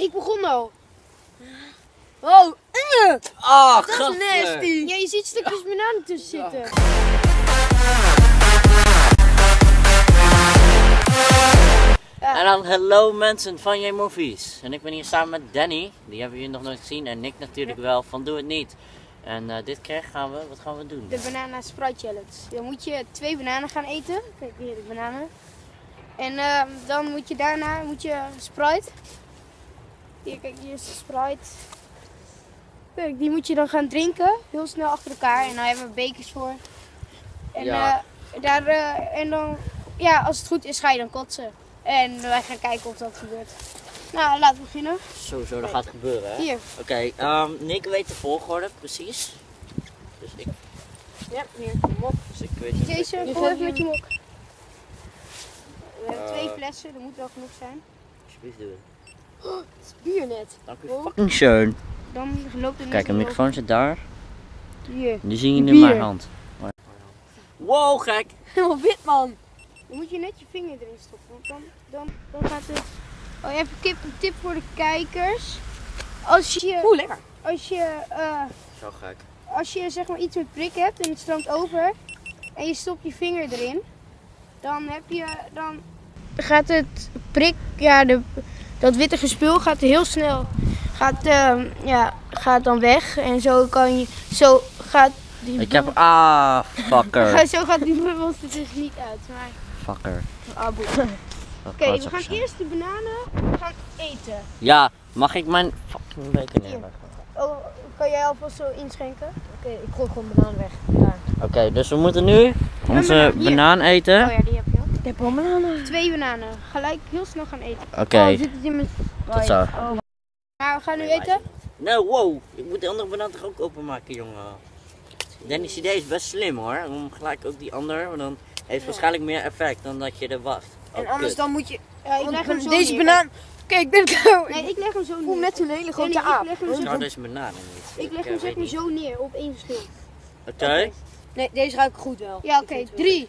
Ik begon al. Oh, eh, Ah, dat is nasty. Ja, je ziet stukjes bananen tussen zitten. En dan hallo mensen van J Movies. En ik ben hier samen met Danny. Die hebben jullie nog nooit gezien. En Nick natuurlijk wel van Doe Het Niet. En eh, dit keer gaan we, wat gaan we doen? De banana Sprite challenge. Dan moet je twee bananen gaan eten. Kijk hier de bananen. En ehm, dan moet je daarna moet je Sprite. Hier kijk hier is de Sprite. Kijk, die moet je dan gaan drinken. Heel snel achter elkaar. En dan hebben we bekers voor. En, Ja. eh, daar, eh, en dan, ja, als het goed is ga je dan kotsen. En wij gaan kijken of dat gebeurt. Nou, laten we beginnen. Sowieso, dat gaat gebeuren hè? Hier. Oké, ehm, Nick weet de volgorde precies. Dus ik, Ja, hier. Mok. dus ik weet niet. Deze, kom even met je mok. We hebben Eh. twee flessen, dat moet wel genoeg zijn. Alsjeblieft doen. Het is bier net. Dank u Oh. fucking schön. Dan loopt het Kijk, een microfoon zit daar. Hier. Die zie je in Bier. mijn hand. Wow, gek! Helemaal wit man. Dan moet je net je vinger erin stoppen. Want dan, dan, dan gaat het... Oh, even een tip voor de kijkers. Als je... Oeh, lekker. Als je, eh, Zo gek. als je zeg maar iets met prik hebt en het stroomt over. En je stopt je vinger erin. Dan heb je... Dan gaat het prik... Ja, de, dat witte gespul gaat heel snel... Gaat, ehm, ja, gaat dan weg. En zo kan je... Zo gaat die... Ik heb. Ah, fucker. Zo gaat die bubbels er dus niet uit. Maar... Fucker. Ah, Oké, we gaan eerst de bananen gaan eten. Ja, mag ik mijn fucking beker neerleggen? Oh, kan jij alvast zo inschenken? Oké, ik gooi gewoon banaan weg. Oké, dus we moeten nu onze banaan, eten. Oh ja, Ik heb al bananen. Twee bananen. Gelijk heel snel gaan eten. Oké, Oh, zit het in mijn... tot zo. Maar we gaan nu eten. Nou, wow. Ik moet de andere banaan toch ook openmaken, jongen. Dennis' idee is best slim hoor. Om gelijk ook die ander, want dan heeft het waarschijnlijk meer effect dan dat je er wacht. En Oh, anders kut. dan moet je... Ja, ik leg hem zo deze neer. banaan... Kijk, ik ben kou. Nee, ik leg hem zo Ik voel neer. net zo'n hele grote Nee, nee, aap. Ik leg hem, zo, Nou, deze bananen niet. ik leg hem zeg maar zo neer op één verschil. Oké, Nee, deze ruikt goed wel. Ja, oké. Drie,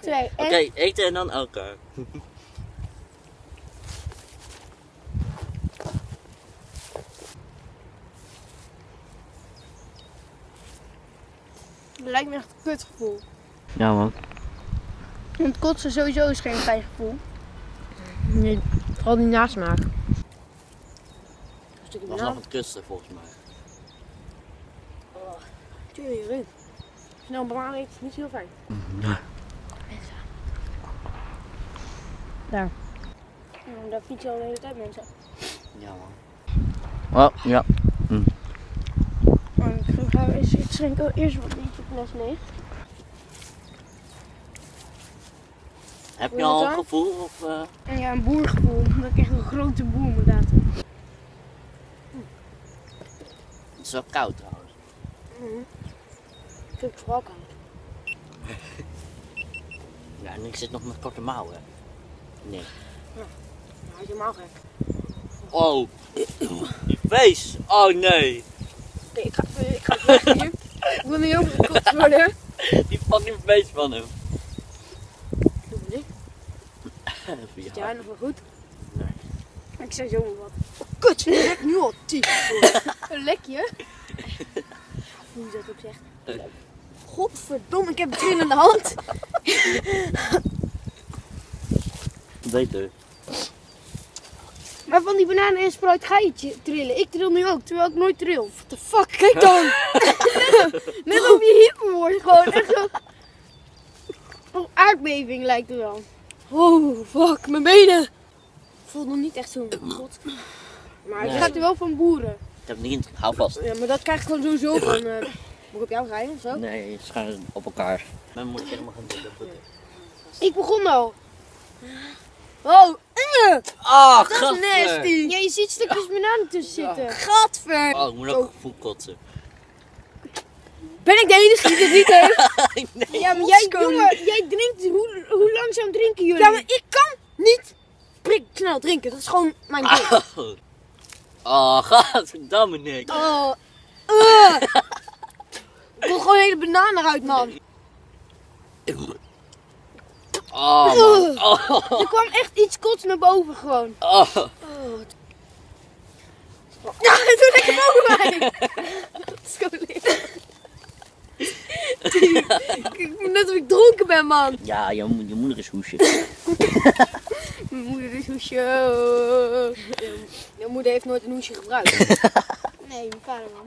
twee, oké, en... eten en dan elkaar. Het lijkt me echt een kutgevoel. Ja man. Want kotsen sowieso is geen fijn gevoel. Nee, vooral die nasmaak. Dat was nog het kutste volgens mij. Tuurlijk, erin. Snel banaan is niet zo heel fijn. Daar. Ja, daar fiets je al de hele tijd mensen. Ja man. Oh, ja. Maar ik ga eens ik schenk al eerst wat beetje fles leeg. Heb je al een gevoel? Of, eh? Ja, een boergevoel. Dat ik echt een grote boer moet laten. Het is wel koud trouwens. Ik vind het vooral koud. Ja, en ik zit nog met korte mouwen. Nee. Nou, hij is helemaal gek. Oh, die face. Oh nee. Oké, ik ga, ik ga weg hier. Ik wil ook gekotst worden. Die fucking face van hem. Doe niet. Zit jij nog wel goed? Ik zei zo wat. Kut, je lekt nu al tien. Een lekje? Hoe je dat ook zegt. Godverdomme, ik heb een trillende hand. Beter. Maar van die bananen en Sprite ga je trillen. Ik trill nu ook, terwijl ik nooit trill. What the fuck, kijk dan. Net op je hippen wordt gewoon echt zo... Een aardbeving lijkt het wel. Oh, fuck, mijn benen. Voelt nog niet echt zo'n god. Maar Het Nee. gaat er wel van boeren. Ik heb het niet. Hou vast. Ja, maar dat krijg ik gewoon sowieso van. eh moet ik op jou rijden of zo? Nee, je schijnt op elkaar. Dan moet je helemaal gaan doen. Ik begon al. Oh, eh, Ah, dat is nasty. Ja, je ziet stukjes bananen tussen zitten. Gadver. Oh, ik moet ook gevoel kotsen. Ben ik de enige die dit niet heeft? nee. Ja, maar jij, jongen, jij drinkt, hoe, hoe langzaam drinken jullie? Ja, maar ik kan niet prik snel drinken. Dat is gewoon mijn ding. Oh, godverdamme Nick. Oh, eh. Ik wil gewoon een hele banaan eruit, man. Oh, man. Oh, Er kwam echt iets kots naar boven gewoon. oh. Oh, Dat is gewoon leeg. Kijk, Net of ik dronken ben, man. Ja, je, mo- je moeder is hoesje. Mijn moeder is hoesje. Jouw moeder heeft nooit een hoesje gebruikt. Nee, mijn vader man.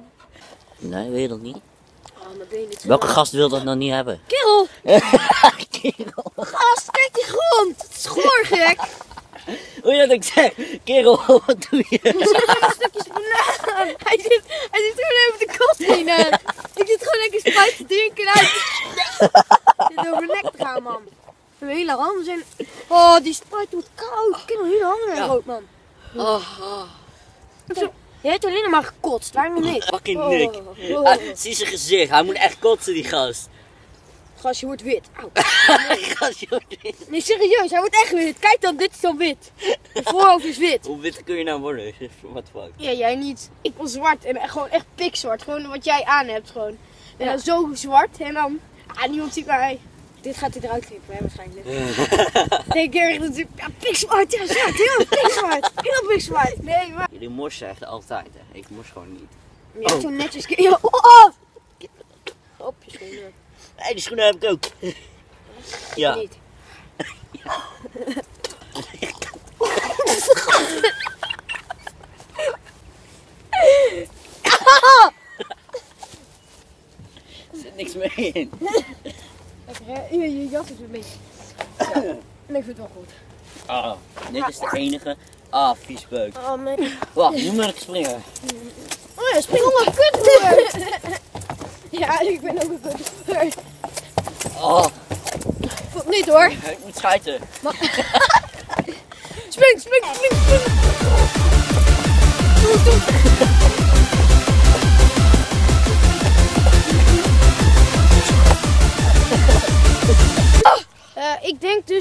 Nee, wil je dat niet? Oh, Welke gast wil dat nou niet hebben? Kerel, Kerel. gast, kijk die grond. Het is gek. Hoe je dat ik zeg? Kerel, wat doe je? Stukjes banaan. Hij zit, hij zit gewoon over de heen. hè. Ik zit gewoon lekker spijt te drinken en uit. Ik zit over nek te gaan, man. Mijn hele handen zijn... Oh, die spijt wordt koud. Ik heb mijn hele handen rood, man. Je hebt alleen maar gekotst, waarom niet? Fucking Nick. Oh. Ah, zie zijn gezicht, hij moet echt kotsen die gast. Gast, je wordt wit. Auw. Gast, joh. Nee, serieus, hij wordt echt wit. Kijk dan, dit is dan wit. Mijn voorhoofd is wit. Hoe wit kun je nou worden? What the fuck? Ja, jij niet. Ik was zwart en gewoon echt pikzwart. Gewoon wat jij aan hebt gewoon. En dan zo zwart en dan... Ah, niemand ziet mij. Dit gaat hij eruit knippen, hè, waarschijnlijk. Ik dat ik... Ja, pikzwart, ja, zwart. Heel pikzwart. Heel pikzwart. Nee, maar... Jullie morsen echt altijd, hè? Ik mors gewoon niet. Je hebt zo netjes... Ja, oh, oh. Op je schoenen. Hé, die schoenen heb ik ook. Ja. Niet. Er zit niks meer in. Je, je jas is een beetje... En ik vind het wel goed. Ah, dit is de enige. Ah, vies beuk. Oh, nee. Wacht, nu moet ik springen. Oh ja, spring om een kutboer. ja, ik ben ook een kutboer. Oh, Valt niet hoor. ik moet schijten. Spring, spring, spring, spring. Doe, doe.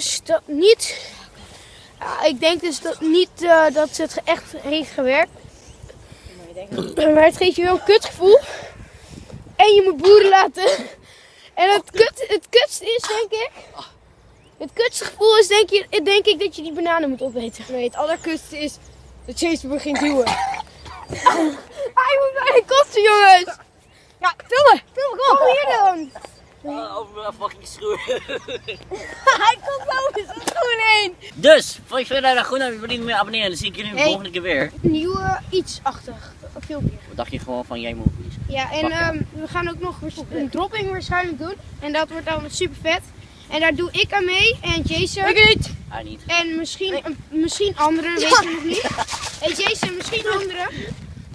Dus dat niet. Ja, ik denk dus dat niet eh, dat het echt heeft gewerkt. Maar het geeft je wel een kutgevoel. En je moet boeren laten. En het, kut, het kutste is denk ik. Het kutste gevoel is denk, je, denk ik dat je die bananen moet opeten. Nee, het allerkutste is dat Chase begint duwen. Hij moet bijna kosten jongens. Ja, filmen, filmen, kom Kom hier dan. Ah, over mijn fucking schoen. Hij komt boven zijn schoen heen. Dus, vond je verder goed naar je meer abonneren. Dan zie ik jullie de Hey. volgende keer weer. Nieuwe iets-achtig filmpje. Wat dacht je gewoon van jij movies? Ja, en ehm, we gaan ook nog een dropping waarschijnlijk doen. En dat wordt dan super vet. En daar doe ik aan mee en Jason. Ik niet. Hij niet. En misschien, een- misschien anderen, weten we nog niet. En Jason, misschien anderen.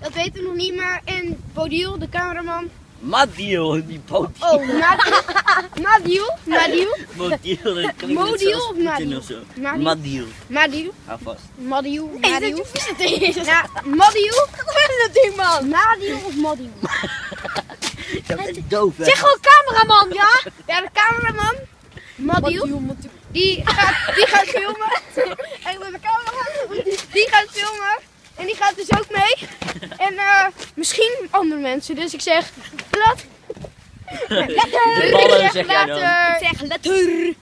Dat weten we nog niet, maar. En Bodil, de cameraman. Madiel, die poot. Oh, Madiel. Madiel. Madiel. Modiel, dat klinkt Modiel of Madiel? Madiel. Madiel. Madiel. Hou vast. Madiel. Hey, Madiel. dat Madiel. Wat is dat ding, man? Madiel of Madiel? Dat is doof, hè? Zeg gewoon cameraman, ja? Ja, de cameraman. Madiel. Madiel. Die gaat, die gaat filmen. En de cameraman, die gaat filmen. En die gaat dus ook mee. En eh, misschien andere mensen. Dus ik zeg, laat. De ballen zeg jij dan. Ik zeg, letter.